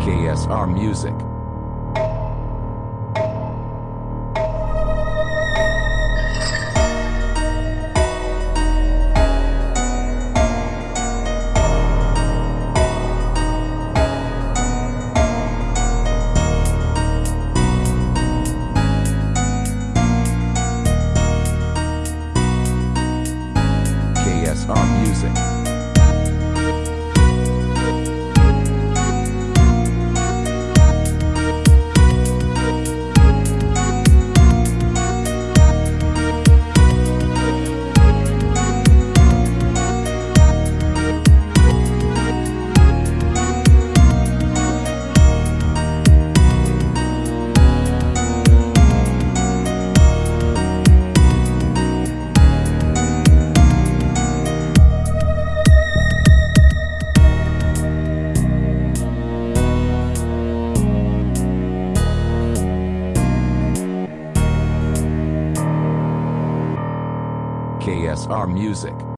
KSR Music. KSR Music. KSR Music.